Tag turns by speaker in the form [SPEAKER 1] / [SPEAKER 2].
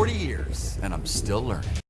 [SPEAKER 1] 40 years, and I'm still learning.